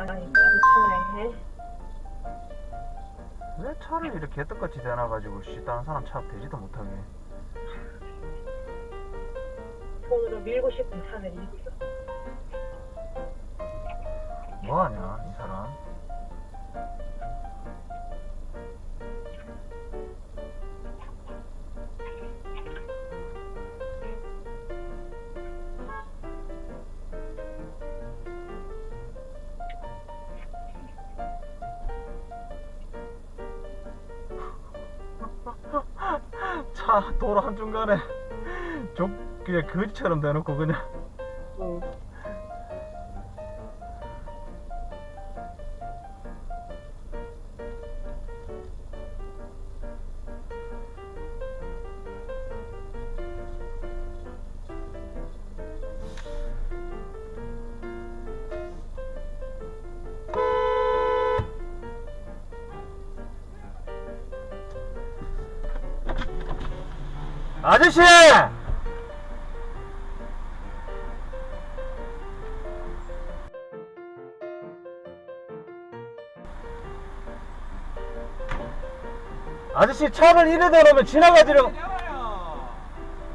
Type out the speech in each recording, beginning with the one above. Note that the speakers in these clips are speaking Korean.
아니 마주치네 왜 차를 이렇게 개떡같이 대놔가지고 씨 다른 사람 차 대지도 못하게. 손으로 밀고 싶은 차를 있어 뭐하냐 차 도로 한중간에 족 그냥 거지처럼 대놓고 그냥 아저씨! 아저씨 차를 이래 대놓으면 지나가지려고 있잖아요.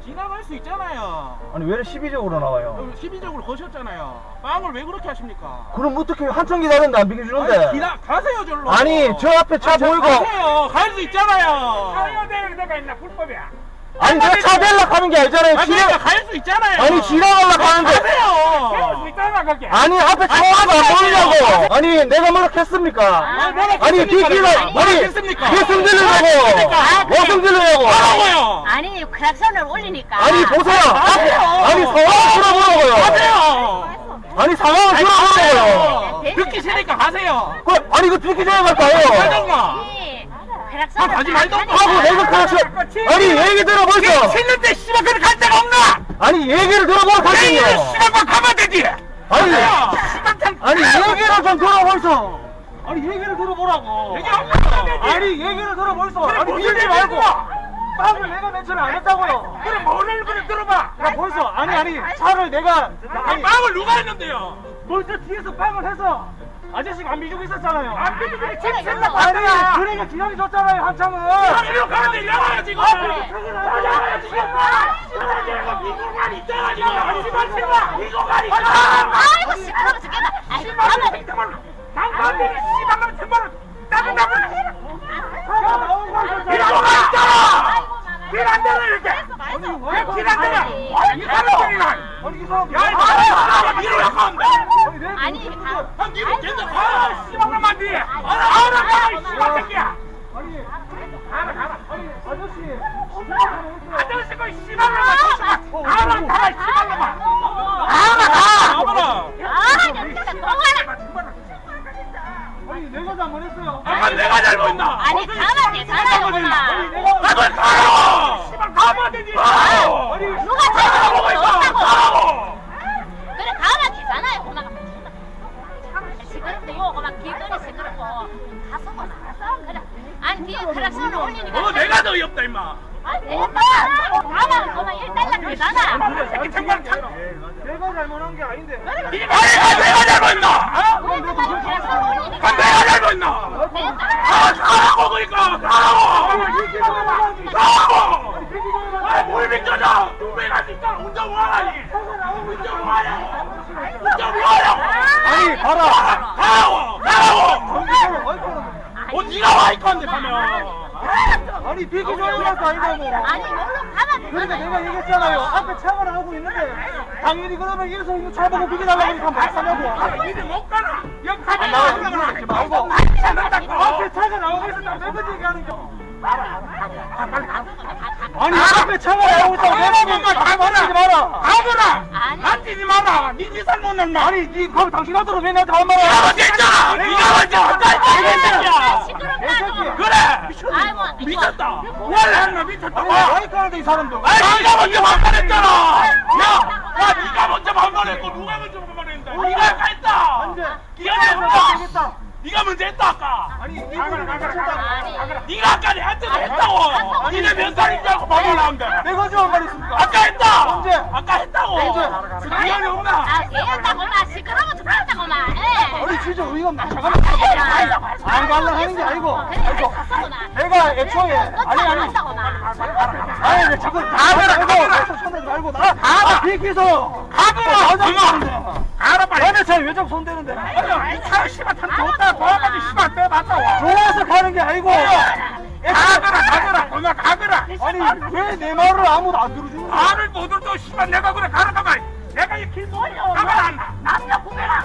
지나갈 수 있잖아요. 아니 왜 이렇게 시비적으로 나와요 그럼 시비적으로 거셨잖아요. 빵을 왜 그렇게 하십니까? 그럼 어떻게 한참 기다렸는데 안 비켜주는데 아니, 기다, 가세요 절로. 아니 저 앞에 차 아, 저 보이고 가세요. 갈 수 있잖아요. 사요 대는 데가 있나 불법이야. 아니 내가 차 대려고 하는 게 아니잖아요 아니 지나 그러니까 갈수 있잖아요. 아니 지나가려고 하는데 세울 가세요. 아니 앞에 차가 안 보이냐고 아니 내가 뭐라 했습니까 아, 뭐라 아니 뭐라 아니 했습니까? 무슨 들으려고 했습니까? 무슨 들으려고 하라고요. 아니 크락션을 올리니까 아니 보세요. 아니 상황을 들어보라고요 가세요. 아니 상황을 들어보라고요 네, 듣기 싫으니까 가세요. 그, 아니 이거 듣기 전에 갈까요. 아, 가지 말던가. 하고 내가 그렇죠 아니 얘기 들어보세요 했는데 씨발 그래 갈 데가 없나? 아니 얘기를 들어보라 하시요 씨발 막 가면 되지. 아니. 아니 얘기를 좀 들어보이소 아니 얘기를 들어보라고 얘기 안. 아니 얘기를 들어보이소 그래, 아니 밀지 말고? 빵을 내가 맨 처음에 안 했다고요 그래 뭐를 그래 들어봐. 야 벌써 아니 아니 차를 내가 아니 빵을 누가 했는데요? 벌써 뒤에서 빵을 해서 아저씨가 안 비주고 있었잖아요. 안 아니 침생각 그러니까 기다려 줬잖아요 한참은. 이리로 가는데 이러가요 지금. 나가요 지금. 미국만 있잖아 지금. 씨발 씨발 미국만 있잖아. 아이고 시끄러워 죽겠다 아이 가만. 당신들이 씨발만 정말 짜증나고 이러고 있잖아. 되는 이렇게. 왜 되냐? 아니 이 사람들이나. 아니 이 사람 야, 이 사람 이리로 나간다. 아니 가한 니는 괜찮아. 아, 씨발만 뒤에. 알아, 알아, 알아, 이 씨발 새끼야. 아니 가라, 가라. 아니 아저씨 아저씨 그 조심하. 가라, 가라, 씨발놈아. 참. 내가 잘못한 게 아닌데 아니 내가 잘못했나? 올리니까 내가 잘못했나? 내가 아, 가라고 그러니까 가라고. 가라고. 아, 뭘 믿잖아. 누배가 진짜 운전 뭐하니? 운전 뭐하냐고. 운전 뭐하냐고. 아니 봐라. 아이고 어, 네가 와이컨데 가면. 아니 비키 전이라서 아니라고 아니 물론 가만 그러니까 내가 얘기했잖아요 앞에 차가 나오고 있는데 당연히 그러면 이래서 이거 차 보고 비켜달라고 하니까 말 하냐고 이제 못 가면 안 가나. 그러지 말고. 앞에 차가 나오고 있었다고 내 거지 얘기하는 거. 아니 앞에 차가 나오고 있다고 내 가라고, 거지 가라고. 말하지 마라 가거라. 아니. 안 뛰지 마라. 니 니살 못 낸다. 아니 니 그럼 당신 하도록 왜 나한테 한 먼저 했잖아. 네가 먼저 새끼야. 시끄럽다고 그래. 미쳤다. 원래 했나. 마이크 하는데 이 사람도 아니 네가 먼저 반말했잖아. 야, 야 네가 먼저 반말했고 누가 먼저 반말했는데? 네가 아까 했다. 기억이 없다. 네가 먼저 했다 아까. 아니 이분을 미쳤다 네가 아까 내한테 했다고. 니네 몇 살인지 알고 반말하는데. 내가 지금 한말 있습니까 아까 했다. 언제? 아까 했다. 없다고. 미안이 없나? 아 개였다고만 시끄러워 죽었다고만 예. 아니 진짜 의의가 없나 잠깐만 안 갈라 하는 게 아니고 아이고 내가 애초에 아니 아니 아니 왜 자꾸 가더라 가더라 손대지 말고 나 가라 비키서 가거라. 엄마. 가 나는 저왜 자꾸 손대는데 아니 차 씨발 탐 좋다. 도와가지고 씨발 빼봤다 와. 좋아서 가는 게 아니고 가거라 가거라. 엄마 가거라. 아니 왜 내 말을 아무도 안 들어주는 거야 말을 못 들도 씨발 내가 그래 가라 가만. 내가 이길 뭐야? 가만 안 나. 남녀 구매라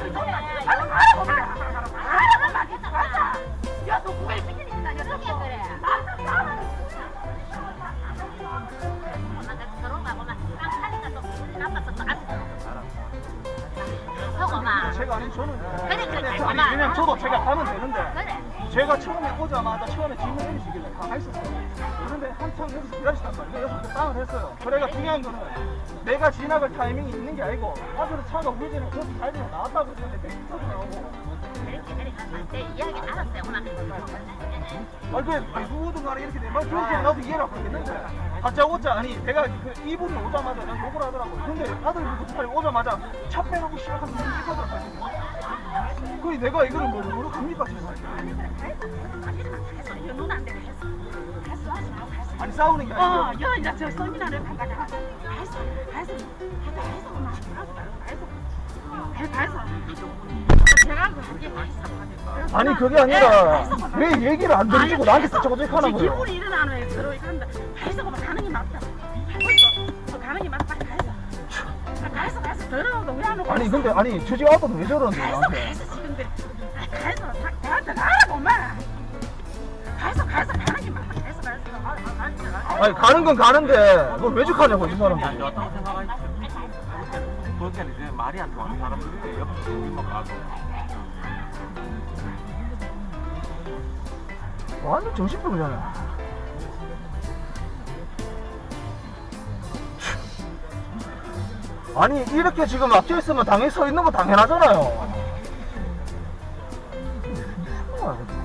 되는데 그래 제가 처음에 오자마자 처음에 질문 해 주시길래 가만히 있었어요. 그런데 한참 여기서 기다리시단 말이에요. 여기서 또 다운을 했어요. 그래가 중요한 거는 내가 지나갈 타이밍이 있는 게 아니고 앞에서 차가 우회전에 저기 달리가 나왔다고 했는데 백스톱이 나오고 그렇게 오늘 아 누구든 간에 이렇게 내말 그렇게 나도 이해를 하겠는데 가짜 오자 아니 내가 그 이분이 오자마자 난 욕을 하더라고요. 근데 아들 빨리 오자마자 차 빼놓고 시작하면 이거더라고요. 그래 내가 이거를 뭐 뭐로 갑니까. 이거 했어 아니 싸우는 게 어, 아니고 여 이제 저 엄마, 했어, 했어, 했어. 제가 그 하게 했어. 아니 그게 아니라 왜 얘기를 안 들어주고 나한테 저저저 하는 거예요? 기분이 일어나는 애 들어 이간다. 했어, 그만 가는 게 맞다. 어, 가는 게 맞다. 오고? 아니 근데 아니 주지 아빠도 왜 저러는데 나한테 가라고 가는 게. 아. 아니 가는 건 가는데 그걸 왜 죽하냐고 이 사람들 좋았다고 생각하지. 그렇게 이제 말이 안 통하는 사람들이 옆에 우리만 가고. 완전 정신병이잖아 아니 이렇게 지금 앞에 있으면 당연히 서 있는 거 당연하잖아요 そ。